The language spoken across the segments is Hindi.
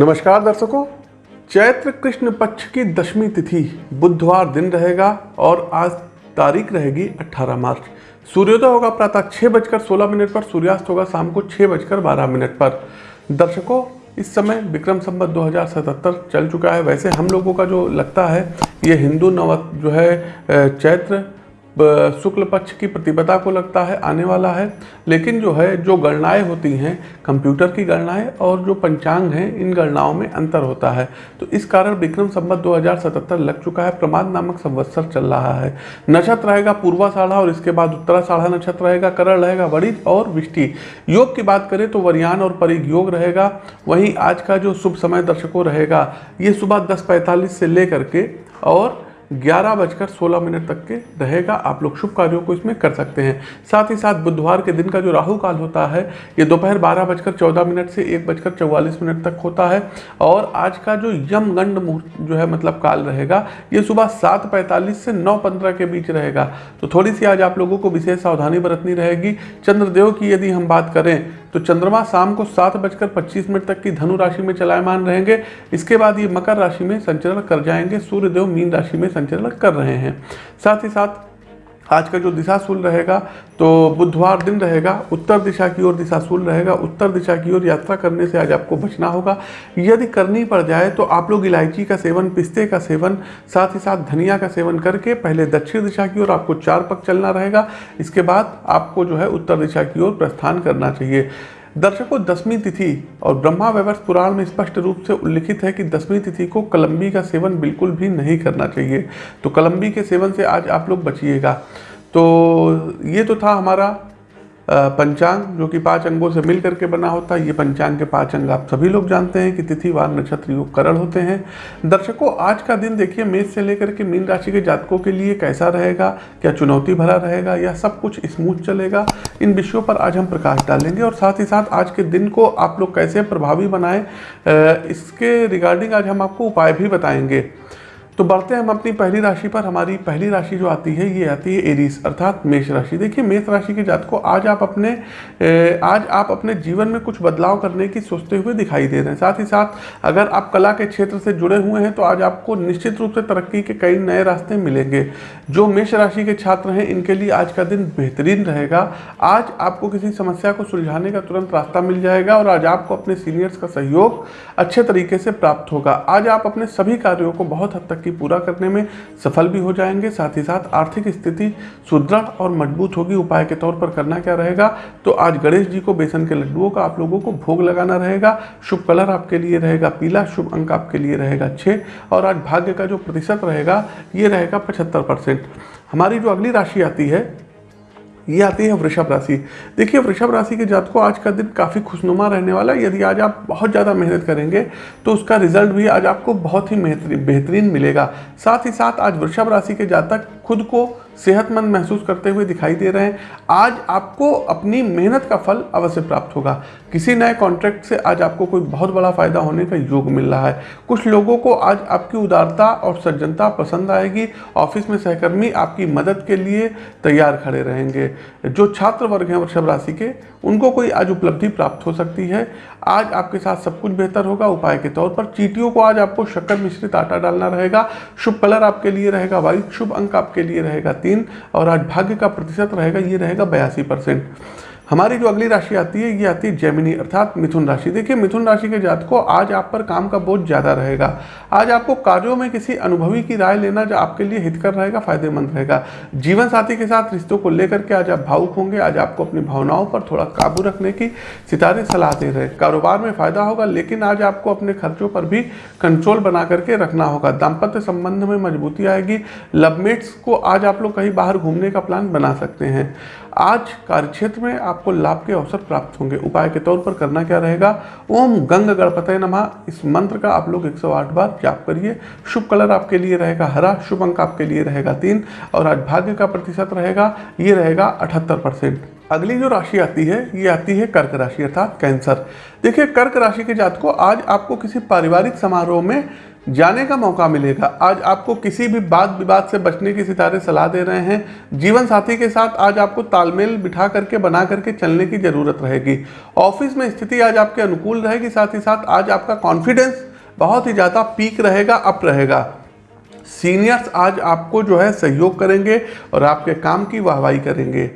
नमस्कार दर्शकों, चैत्र कृष्ण पक्ष की दशमी तिथि बुधवार दिन रहेगा और आज तारीख रहेगी 18 मार्च। सूर्योदय होगा प्रातः छः बजकर सोलह मिनट पर, सूर्यास्त होगा शाम को छः बजकर बारह मिनट पर। दर्शकों, इस समय विक्रम संवत 2077 चल चुका है। वैसे हम लोगों का जो लगता है, ये हिंदू नव जो है चैत्र शुक्ल पक्ष की प्रतिपदा को लगता है, आने वाला है। लेकिन जो है, जो गणनाएँ होती हैं, कंप्यूटर की गणनाएँ और जो पंचांग हैं, इन गणनाओं में अंतर होता है। तो इस कारण विक्रम संवत 2077 लग चुका है। प्रमाद नामक संवत्सर चल रहा है। नक्षत्र रहेगा पूर्वा साढ़ा और इसके बाद उत्तरा साढ़ा नक्षत्र रहेगा, करण रहेगा बड़ी और विष्टि। योग की बात करें तो वरियान और परिग योग रहेगा। वहीं आज का जो शुभ समय दर्शकों रहेगा, ये सुबह दस से लेकर के और ग्यारह बजकर सोलह मिनट तक के रहेगा। आप लोग शुभ कार्यों को इसमें कर सकते हैं। साथ ही साथ बुधवार के दिन का जो राहु काल होता है, ये दोपहर बारह बजकर चौदह मिनट से एक बजकर चौवालीस मिनट तक होता है। और आज का जो यमगंड मुहूर्त जो है मतलब काल रहेगा, ये सुबह सात पैंतालीस से नौ पंद्रह के बीच रहेगा। तो थोड़ी सी आज आप लोगों को विशेष सावधानी बरतनी रहेगी। चंद्रदेव की यदि हम बात करें तो चंद्रमा शाम को सात बजकर पच्चीस मिनट तक की धनु राशि में चलायमान रहेंगे। इसके बाद ये मकर राशि में संचरण कर जाएँगे। सूर्यदेव मीन राशि में संचरण कर रहे हैं। साथ ही साथ आज का जो दिशाशूल रहेगा तो बुधवार दिन रहेगा, उत्तर दिशा की ओर दिशा दिशाशूल रहेगा, उत्तर दिशा की ओर यात्रा करने से आज आपको बचना होगा। यदि करनी पड़ जाए तो आप लोग इलायची का सेवन, पिस्ते का सेवन, साथ ही साथ धनिया का सेवन करके पहले दक्षिण दिशा की ओर आपको चार पक चलना रहेगा। इसके बाद आपको जो है उत्तर दिशा की ओर प्रस्थान करना चाहिए। दर्शकों दसवीं तिथि और ब्रह्मा वैवर्ष पुराण में स्पष्ट रूप से उल्लिखित है कि दसवीं तिथि को कलम्बी का सेवन बिल्कुल भी नहीं करना चाहिए। तो कलम्बी के सेवन से आज आप लोग बचिएगा। तो ये तो था हमारा पंचांग, जो कि पाँच अंगों से मिल करके बना होता है, ये पंचांग के पाँच अंग आप सभी लोग जानते हैं कि तिथि, वार, नक्षत्र, योग, करण होते हैं। दर्शकों, आज का दिन देखिए, मेष से लेकर के मीन राशि के जातकों के लिए कैसा रहेगा? क्या चुनौती भरा रहेगा? या सब कुछ स्मूथ चलेगा? इन विषयों पर आज हम प्रकाश डालेंगे और साथ ही साथ आज के दिन को आप लोग कैसे प्रभावी बनाएँ इसके रिगार्डिंग आज हम आपको उपाय भी बताएँगे। तो बढ़ते हैं हम अपनी पहली राशि पर। हमारी पहली राशि जो आती है, ये आती है एरीस, अर्थात मेष राशि। देखिए, मेष राशि के जात को आज आप अपने आज आप अपने जीवन में कुछ बदलाव करने की सोचते हुए दिखाई दे रहे हैं। साथ ही साथ, अगर आप कला के क्षेत्र से जुड़े हुए हैं तो आज आपको निश्चित रूप से तरक्की के कई नए रास्ते मिलेंगे। जो मेष राशि के छात्र हैं, इनके लिए आज का दिन बेहतरीन रहेगा। आज आपको किसी समस्या को सुलझाने का तुरंत रास्ता मिल जाएगा और आज आपको अपने सीनियर्स का सहयोग अच्छे तरीके से प्राप्त होगा। आज आप अपने सभी कार्यों को बहुत हद तक की पूरा करने में सफल भी हो जाएँगे, साथ ही साथ आर्थिक स्थिति सुदृढ़ और मज़बूत होगी। उपाय के तौर पर करना क्या रहेगा? तो आज गणेश जी को बेसन के लड्डुओं का आप लोगों को भोग लगाना रहेगा। शुभ कलर आपके लिए रहेगा, पीला शुभ अंक आपके लिए रहेगा छः और आज भाग्य का जो प्रतिशत रहेगा, ये रहेगा पचहत्तर हमारी जो अगली राशि आती है ये आती है वृषभ राशि। देखिए, वृषभ राशि के जात को आज का दिन काफ़ी खुशनुमा रहने वाला है। यदि आज आप बहुत ज़्यादा मेहनत करेंगे तो उसका रिज़ल्ट भी आज आपको बहुत ही बेहतरीन मिलेगा। साथ ही साथ आज वृषभ राशि के जातक खुद को सेहतमंद महसूस करते हुए दिखाई दे रहे हैं। आज आपको अपनी मेहनत का फल अवश्य प्राप्त होगा। किसी नए कॉन्ट्रैक्ट से आज आपको कोई बहुत बड़ा फ़ायदा होने का योग मिल रहा है। कुछ लोगों को आज आपकी उदारता और सज्जनता पसंद आएगी। ऑफ़िस में सहकर्मी आपकी मदद के लिए तैयार खड़े रहेंगे। जो छात्र वर्ग हैं, वृषभ राशि के, उनको कोई आज उपलब्धि प्राप्त हो सकती है। आज आपके साथ सब कुछ बेहतर होगा। उपाय के तौर पर चीटियों को आज आपको शक्कर मिश्रित आटा डालना रहेगा। शुभ कलर आपके लिए रहेगा वाइट शुभ अंक आपके लिए रहेगा तीन और आज भाग्य का प्रतिशत रहेगा, ये रहेगा बयासी परसेंट। हमारी जो अगली राशि आती है, ये आती है जैमिनी अर्थात मिथुन राशि। देखिए, मिथुन राशि के जात को आज आप पर काम का बोझ ज़्यादा रहेगा। आज आपको कार्यों में किसी अनुभवी की राय लेना जो आपके लिए हितकर रहेगा, फ़ायदेमंद रहेगा। जीवन साथी के साथ रिश्तों को लेकर के आज आप भावुक होंगे। आज आपको अपनी भावनाओं पर थोड़ा काबू रखने की सितारे, सलाह दे रहे कारोबार में फ़ायदा होगा, लेकिन आज आपको अपने खर्चों पर भी कंट्रोल बना करके रखना होगा। दाम्पत्य संबंध में मजबूती आएगी। लवमेट्स को आज आप लोग कहीं बाहर घूमने का प्लान बना सकते हैं। आज कार्यक्षेत्र में आपको लाभ के अवसर प्राप्त होंगे। उपाय के तौर पर करना क्या रहेगा? ओम गंग गणपत नमा। इस मंत्र का आप लोग 108 बार जाप करिए। शुभ कलर आपके लिए रहेगा हरा, शुभ अंक आपके लिए रहेगा तीन और आज भाग्य का प्रतिशत रहेगा, ये रहेगा अठहत्तर परसेंट। अगली जो राशि आती है, ये आती है कर्क राशि अर्थात कैंसर। देखिए, कर्क राशि के जात को आज आपको किसी पारिवारिक समारोह में जाने का मौका मिलेगा। आज आपको किसी भी बात विवाद से बचने की सितारे सलाह दे रहे हैं। जीवन साथी के साथ आज आपको तालमेल बिठा करके, बना करके चलने की ज़रूरत रहेगी। ऑफ़िस में स्थिति आज आपके अनुकूल रहेगी, साथ ही साथ आज आपका कॉन्फिडेंस बहुत ही ज़्यादा पीक रहेगा अप रहेगा। सीनियर्स आज आपको जो है सहयोग करेंगे और आपके काम की वाहवाही करेंगे।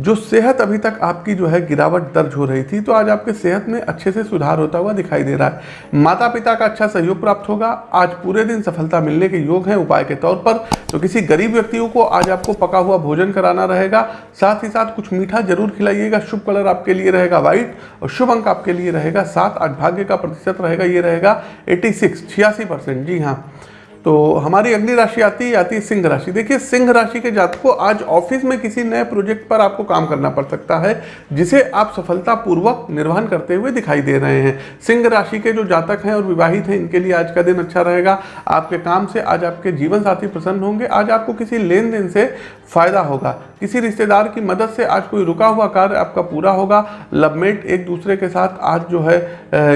जो सेहत अभी तक आपकी जो है गिरावट दर्ज हो रही थी तो आज आपके सेहत में अच्छे से सुधार होता हुआ दिखाई दे रहा है। माता पिता का अच्छा सहयोग प्राप्त होगा। आज पूरे दिन सफलता मिलने के योग हैं उपाय के तौर पर। तो किसी गरीब व्यक्तियों को आज आपको पका हुआ भोजन कराना रहेगा। साथ ही साथ कुछ मीठा ज़रूर खिलाइएगा। शुभ कलर आपके लिए रहेगा व्हाइट और शुभ अंक आपके लिए रहेगा सात। आज भाग्य का प्रतिशत रहेगा, ये रहेगा एट्टी सिक्स, छियासी परसेंट। जी हाँ। तो हमारी अगली राशि आती है आती है सिंह राशि। देखिए, सिंह राशि के जातक को आज ऑफ़िस में किसी नए प्रोजेक्ट पर आपको काम करना पड़ सकता है, जिसे आप सफलतापूर्वक निर्वहन करते हुए दिखाई दे रहे हैं। सिंह राशि के जो जातक हैं और विवाहित हैं, इनके लिए आज का दिन अच्छा रहेगा। आपके काम से आज आपके जीवन साथी प्रसन्न होंगे। आज आपको किसी लेन देन से फ़ायदा होगा। किसी रिश्तेदार की मदद से आज कोई रुका हुआ कार्य आपका पूरा होगा। लवमेट एक दूसरे के साथ आज जो है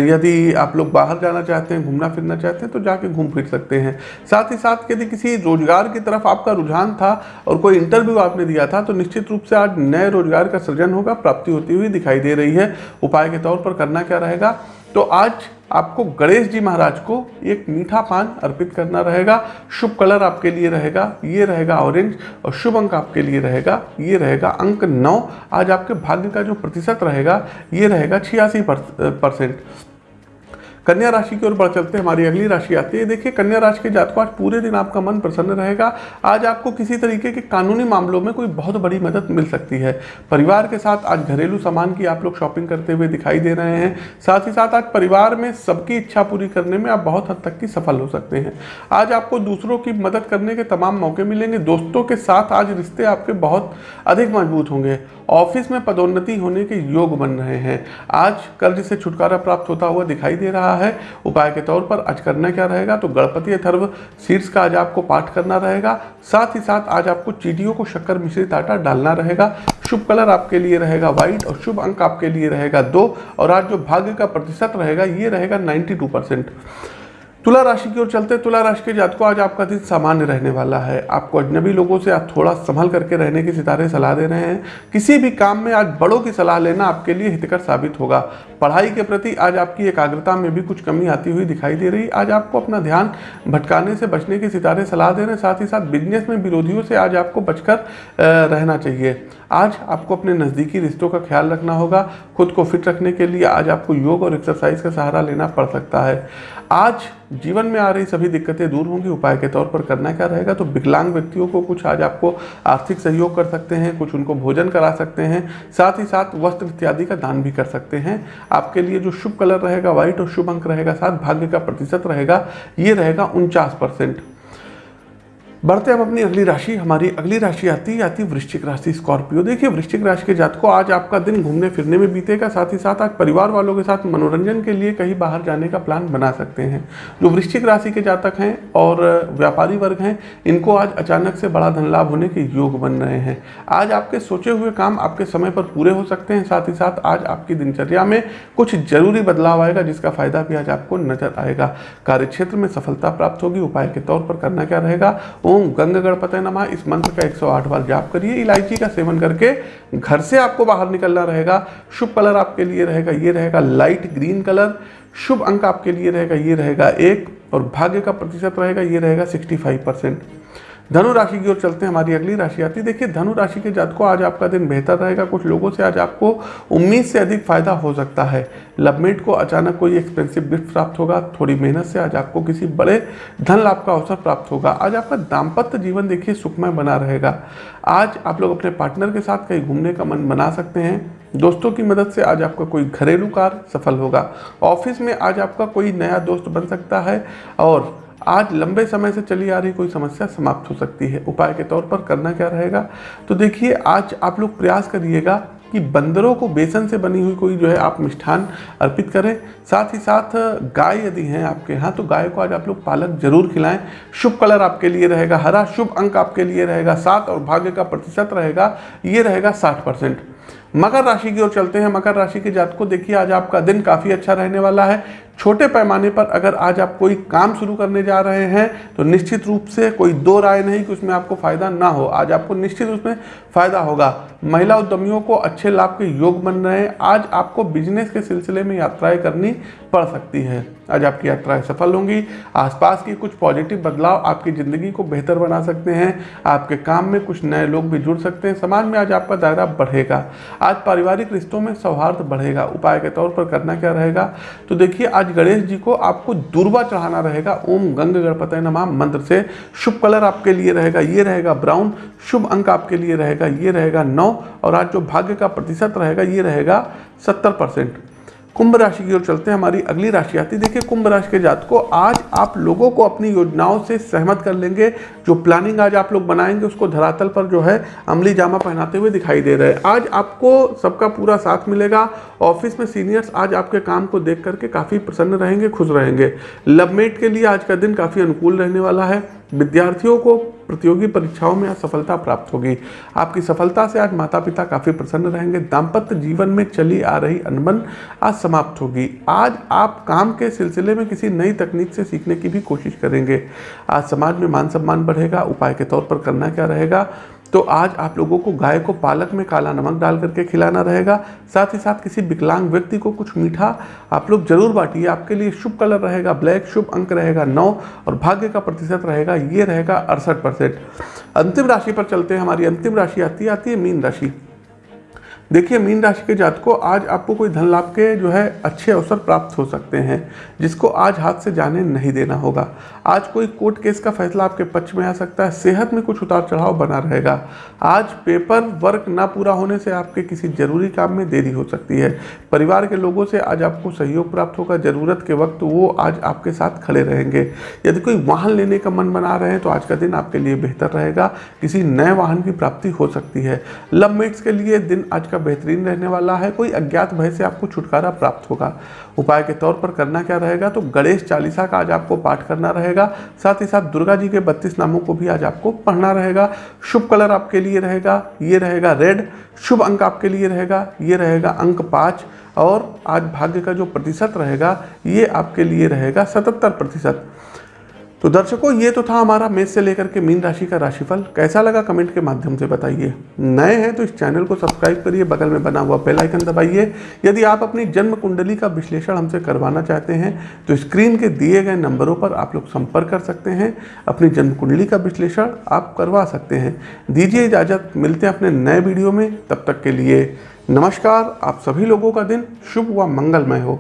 यदि आप लोग बाहर जाना चाहते हैं घूमना फिरना चाहते हैं तो जाके घूम फिर सकते हैं। साथ ही साथ यदि किसी रोज़गार की तरफ़ आपका रुझान था और कोई इंटरव्यू आपने दिया था तो निश्चित रूप से आज नए रोज़गार का सृजन होगा, प्राप्ति होती हुई दिखाई दे रही है। उपाय के तौर पर करना क्या रहेगा? तो आज आपको गणेश जी महाराज को एक मीठा पान अर्पित करना रहेगा। शुभ कलर आपके लिए रहेगा, ये रहेगा ऑरेंज और शुभ अंक आपके लिए रहेगा, ये रहेगा अंक नौ। आज आपके भाग्य का जो प्रतिशत रहेगा, ये रहेगा छियासी परसेंट। कन्या राशि की ओर बढ़ चलते हमारी अगली राशि आती है। देखिए, कन्या राशि के जातकों, आज पूरे दिन आपका मन प्रसन्न रहेगा। आज आपको किसी तरीके के कानूनी मामलों में कोई बहुत बड़ी मदद मिल सकती है। परिवार के साथ आज घरेलू सामान की आप लोग शॉपिंग करते हुए दिखाई दे रहे हैं। साथ ही साथ आज परिवार में सबकी इच्छा पूरी करने में आप बहुत हद तक की सफल हो सकते हैं। आज आपको दूसरों की मदद करने के तमाम मौके मिलेंगे। दोस्तों के साथ आज रिश्ते आपके बहुत अधिक मज़बूत होंगे। ऑफ़िस में पदोन्नति होने के योग बन रहे हैं। आज कर्ज से छुटकारा प्राप्त होता हुआ दिखाई दे रहा है, उपाय के तौर पर आज करना क्या रहेगा? तो गणपति अथर्व शीर्ष का आज आपको पाठ करना रहेगा। साथ ही साथ आज आपको चीटियों को शक्कर मिश्रित आटा डालना रहेगा। शुभ कलर आपके लिए रहेगा व्हाइट और शुभ अंक आपके लिए रहेगा दो। और आज जो भाग्य का प्रतिशत रहेगा, ये रहेगा नाइन्टी परसेंट। तुला राशि की ओर चलते, तुला राशि के जातकों आज आपका दिन सामान्य रहने वाला है। आपको अजनबी लोगों से आप थोड़ा संभल करके रहने की सितारे सलाह दे रहे हैं। किसी भी काम में आज बड़ों की सलाह लेना आपके लिए हितकर साबित होगा। पढ़ाई के प्रति आज आपकी एकाग्रता में भी कुछ कमी आती हुई दिखाई दे रही। आज आपको अपना ध्यान भटकाने से बचने की सितारे सलाह दे रहे हैं। साथ ही साथ बिज़नेस में विरोधियों से आज आपको बचकर रहना चाहिए। आज आपको अपने नज़दीकी रिश्तों का ख्याल रखना होगा। खुद को फिट रखने के लिए आज आपको योग और एक्सरसाइज का सहारा लेना पड़ सकता है। आज जीवन में आ रही सभी दिक्कतें दूर होंगी, उपाय के तौर पर करना क्या रहेगा? तो विकलांग व्यक्तियों को कुछ आज आपको आर्थिक सहयोग कर सकते हैं, कुछ उनको भोजन करा सकते हैं, साथ ही साथ वस्त्र इत्यादि का दान भी कर सकते हैं। आपके लिए जो शुभ कलर रहेगा, व्हाइट और शुभ अंक रहेगा, साथ भाग्य का प्रतिशत रहेगा, ये रहेगा उनचास परसेंट। बढ़ते हम अपनी अगली राशि, हमारी अगली राशि आती है, आती वृश्चिक राशि, स्कॉर्पियो। देखिए, वृश्चिक राशि के जातकों, आज आपका दिन घूमने फिरने में बीतेगा, साथ ही साथ आज परिवार वालों के साथ मनोरंजन के लिए कहीं बाहर जाने का प्लान बना सकते हैं। जो वृश्चिक राशि के जातक हैं और व्यापारी वर्ग हैं, इनको आज अचानक से बड़ा धन लाभ होने के योग बन रहे हैं। आज आपके सोचे हुए काम आपके समय पर पूरे हो सकते हैं, साथ ही साथ आज आपकी दिनचर्या में कुछ ज़रूरी बदलाव आएगा, जिसका फ़ायदा भी आज आपको नज़र आएगा। कार्य में सफलता प्राप्त होगी, उपाय के तौर पर करना क्या रहेगा? ओम गंग गणपत नमा। इस मंत्र का 108 बार जाप करिए, इलायची का सेवन करके घर से आपको बाहर निकलना रहेगा। शुभ कलर आपके लिए रहेगा, ये रहेगा लाइट ग्रीन कलर। शुभ अंक आपके लिए रहेगा, ये रहेगा एक। और भाग्य का प्रतिशत रहेगा, ये रहेगा 65 परसेंट। धनु राशि की ओर चलते हैं, हमारी अगली राशि आती है। देखिए, धनु राशि के जातकों आज आपका दिन बेहतर रहेगा। कुछ लोगों से आज आपको उम्मीद से अधिक फ़ायदा हो सकता है। लवमेट को अचानक कोई एक्सपेंसिव गिफ्ट प्राप्त होगा, थोड़ी मेहनत से आज आपको किसी बड़े धन लाभ का अवसर प्राप्त होगा। आज आपका दाम्पत्य जीवन देखिए सुखमय बना रहेगा। आज आप लोग अपने पार्टनर के साथ कहीं घूमने का मन बना सकते हैं। दोस्तों की मदद से आज आपका कोई घरेलू कार्य सफल होगा। ऑफ़िस में आज आपका कोई नया दोस्त बन सकता है और आज लंबे समय से चली आ रही कोई समस्या समाप्त हो सकती है। उपाय के तौर पर करना क्या रहेगा? तो देखिए, आज आप लोग प्रयास करिएगा कि बंदरों को बेसन से बनी हुई कोई जो है आप मिष्ठान अर्पित करें। साथ ही साथ गाय यदि हैं आपके यहाँ तो गाय को आज आप लोग पालक ज़रूर खिलाएँ। शुभ कलर आपके लिए रहेगा, हरा शुभ अंक आपके लिए रहेगा, सात और भाग्य का प्रतिशत रहेगा, ये रहेगा साठ परसेंट। मकर राशि की ओर चलते हैं। मकर राशि के जात को देखिए, आज आपका दिन काफ़ी अच्छा रहने वाला है। छोटे पैमाने पर अगर आज आप कोई काम शुरू करने जा रहे हैं तो निश्चित रूप से कोई दो राय नहीं कि उसमें आपको फ़ायदा ना हो। आज आपको निश्चित उसमें फ़ायदा होगा। महिला उद्यमियों को अच्छे लाभ के योग बन रहे हैं। आज आपको बिज़नेस के सिलसिले में यात्राएँ करनी पड़ सकती है। आज आपकी यात्राएँ सफल होंगी। आसपास की कुछ पॉजिटिव बदलाव आपकी ज़िंदगी को बेहतर बना सकते हैं। आपके काम में कुछ नए लोग भी जुड़ सकते हैं। समाज में आज आपका दायरा बढ़ेगा। आज पारिवारिक रिश्तों में सौहार्द बढ़ेगा, उपाय के तौर पर करना क्या रहेगा? तो देखिए, आज गणेश जी को आपको दुर्वा चढ़ाना रहेगा। ओम गंग गणपत नमा, मंत्र से शुभ कलर आपके लिए रहेगा, ये रहेगा ब्राउन, शुभ अंक आपके लिए रहेगा, ये रहेगा नौ, और आज जो भाग्य का प्रतिशत रहेगा, ये रहेगा सत्तर परसेंट। कुंभ राशि की ओर चलते हैं, हमारी अगली राशि आती है। देखिए, कुंभ राशि के जात को आज आप लोगों को अपनी योजनाओं से सहमत कर लेंगे। जो प्लानिंग आज आप लोग बनाएँगे, उसको धरातल पर जो है अमली जामा पहनाते हुए दिखाई दे रहे हैं। आज आपको सबका पूरा साथ मिलेगा। ऑफ़िस में सीनियर्स आज आपके काम को देख करके काफ़ी प्रसन्न रहेंगे, खुश रहेंगे। लवमेट के लिए आज का दिन काफ़ी अनुकूल रहने वाला है। विद्यार्थियों को प्रतियोगी परीक्षाओं में सफलता प्राप्त होगी। आपकी सफलता से आज माता पिता काफ़ी प्रसन्न रहेंगे। दाम्पत्य जीवन में चली आ रही अनबन आज समाप्त होगी। आज आप काम के सिलसिले में किसी नई तकनीक से सीखने की भी कोशिश करेंगे। आज समाज में मान सम्मान बढ़ेगा। उपाय के तौर पर करना क्या रहेगा? तो आज आप लोगों को गाय को पालक में काला नमक डाल करके खिलाना रहेगा। साथ ही साथ किसी विकलांग व्यक्ति को कुछ मीठा आप लोग ज़रूर बांटिए। आपके लिए शुभ कलर रहेगा ब्लैक, शुभ अंक रहेगा नौ और भाग्य का प्रतिशत रहेगा, ये रहेगा अड़सठ परसेंट। अंतिम राशि पर चलते हैं। हमारी अंतिम राशि आती आती है मीन राशि। देखिए, मीन राशि के जात को आज आपको कोई धन लाभ के जो है अच्छे अवसर प्राप्त हो सकते हैं, जिसको आज हाथ से जाने नहीं देना होगा। आज कोई कोर्ट केस का फैसला आपके पक्ष में आ सकता है, सेहत में कुछ उतार चढ़ाव बना रहेगा। आज पेपर वर्क ना पूरा होने से आपके किसी ज़रूरी काम में देरी हो सकती है। परिवार के लोगों से आज आपको सहयोग प्राप्त होगा, ज़रूरत के वक्त वो आज आपके साथ खड़े रहेंगे। यदि कोई वाहन लेने का मन बना रहे हैं तो आज का दिन आपके लिए बेहतर रहेगा। किसी नए वाहन की प्राप्ति हो सकती है। लव मेट्स के लिए दिन आज बेहतरीन रहने वाला है, कोई अज्ञात भय से आपको छुटकारा प्राप्त होगा। उपाय के तौर पर करना क्या रहेगा तो गणेश चालीसा का आज आपको पाठ करना रहेगा, साथ ही साथ दुर्गा जी के बत्तीस नामों को भी आज आपको पढ़ना रहेगा। शुभ कलर आपके लिए रहेगा, ये रहेगा रेड। शुभ अंक आपके लिए रहेगा, ये रहेगा अंक पाँच। और आज भाग्य का जो प्रतिशत रहेगा, ये आपके लिए रहेगा सतहत्तर प्रतिशत। तो दर्शकों, ये तो था हमारा मेष से लेकर के मीन राशि का राशिफल। कैसा लगा कमेंट के माध्यम से बताइए। नए हैं तो इस चैनल को सब्सक्राइब करिए, बगल में बना हुआ बेल आइकन दबाइए। यदि आप अपनी जन्म कुंडली का विश्लेषण हमसे करवाना चाहते हैं तो स्क्रीन के दिए गए नंबरों पर आप लोग संपर्क कर सकते हैं। अपनी जन्म कुंडली का विश्लेषण आप करवा सकते हैं। दीजिए इजाज़त, मिलते हैं अपने नए वीडियो में। तब तक के लिए नमस्कार। आप सभी लोगों का दिन शुभ व मंगलमय हो।